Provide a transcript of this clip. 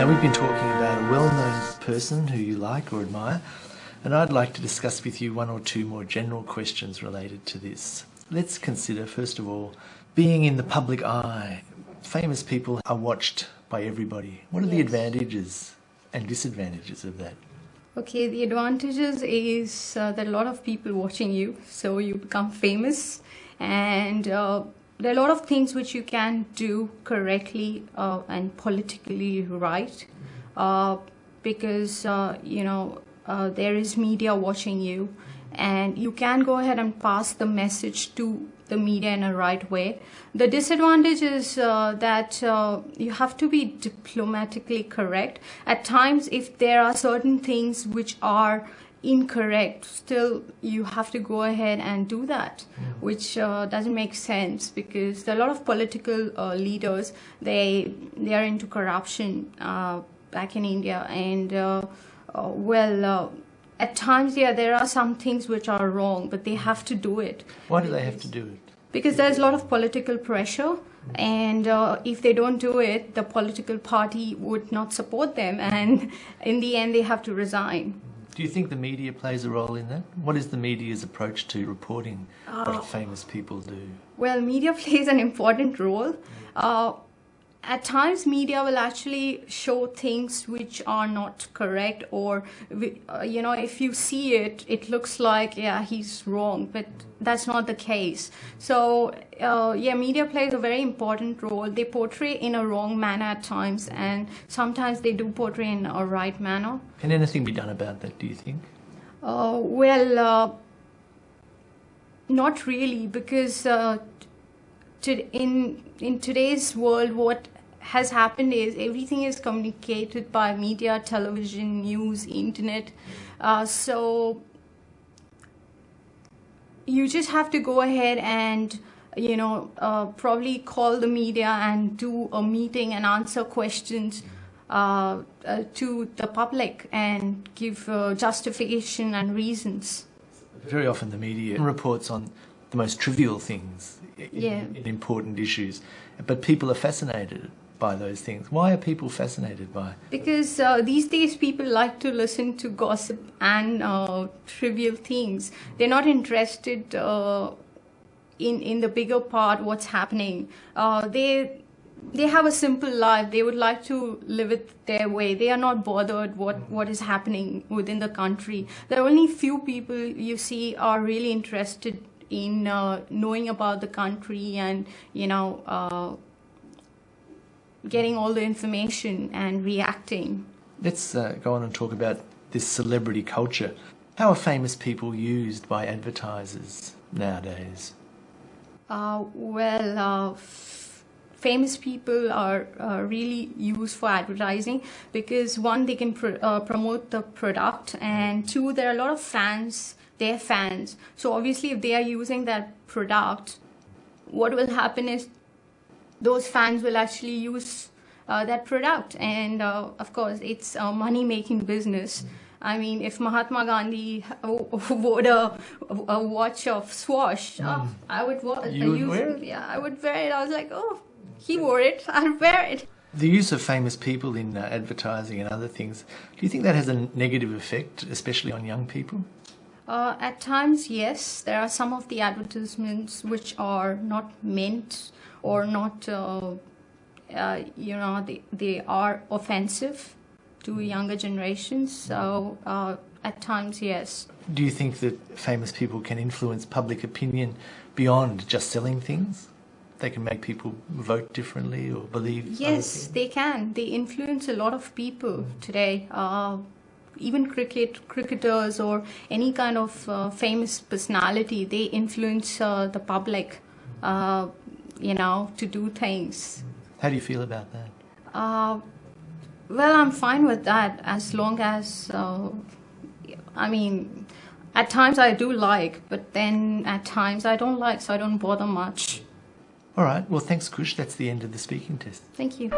Now, we've been talking about a well known person who you like or admire, and I'd like to discuss with you one or two more general questions related to this. Let's consider, first of all, being in the public eye. Famous people are watched by everybody. What are the advantages and disadvantages of that? Okay, the advantages is uh, that a lot of people watching you, so you become famous, and uh, there are a lot of things which you can do correctly uh, and politically right, uh, because uh, you know uh, there is media watching you, and you can go ahead and pass the message to the media in a right way. The disadvantage is uh, that uh, you have to be diplomatically correct. At times, if there are certain things which are incorrect, still you have to go ahead and do that, which uh, doesn't make sense because there are a lot of political uh, leaders. They they are into corruption uh, back in India, and uh, uh, well. Uh, at times, yeah, there are some things which are wrong, but they have to do it Why do they have to do it? because there's a lot of political pressure and uh, if they don't do it the political party would not support them and in the end they have to resign Do you think the media plays a role in that? What is the media's approach to reporting Oh. what famous people do? well media plays an important role uh, at times media will actually show things which are not correct or uh, you know if you see it it looks like yeah he's wrong but that's not the case. So uh, yeah media plays a very important role. They portray in a wrong manner at times and sometimes they do portray in a right manner. Can anything be done about that, do you think? uh, well, uh, not really, because uh, to, in in today's world, what has happened is everything is communicated by media, television, news, internet. Uh, so you just have to go ahead and you know uh, probably call the media and do a meeting and answer questions uh, uh, to the public and give uh, justification and reasons Very often the media reports on the most trivial things, i- i- Yeah. in important issues, but people are fascinated by those things. Why are people fascinated by? because uh, these days people like to listen to gossip and uh, trivial things they're not interested uh, in in the bigger part what's happening uh, they they have a simple life they would like to live it their way they are not bothered what what is happening within the country there are only few people you see are really interested in uh, knowing about the country and you know uh, getting all the information and reacting. Let's uh, go on and talk about this celebrity culture. How are famous people used by advertisers nowadays? Uh, well, uh, f- famous people are uh, really used for advertising because one, they can pr- uh, promote the product, and two, there are a lot of fans. They're fans, so obviously, if they are using that product, what will happen is those fans will actually use uh, that product. And uh, of course it's a money making business. I mean if mahatma gandhi wore a, a watch of Swatch oh, i would wa- You would use wear it? yeah i would wear it. I was like oh he wore it. I'll wear it. The use of famous people in uh, advertising and other things, do you think that has a negative effect, especially on young people? Uh, at times, yes, there are some of the advertisements which are not meant or not, uh, uh, you know, they, they are offensive to younger generations. So, uh, at times, yes. Do you think that famous people can influence public opinion beyond just selling things? They can make people vote differently or believe. Yes, they can. They influence a lot of people today. Even cricket cricketers or any kind of uh, famous personality, they influence uh, the public. Uh, you know, to do things. How do you feel about that? Uh, well, I'm fine with that as long as, uh, I mean, at times I do like, but then at times I don't like, so I don't bother much. All right. Well, thanks, Kush. That's the end of the speaking test. Thank you.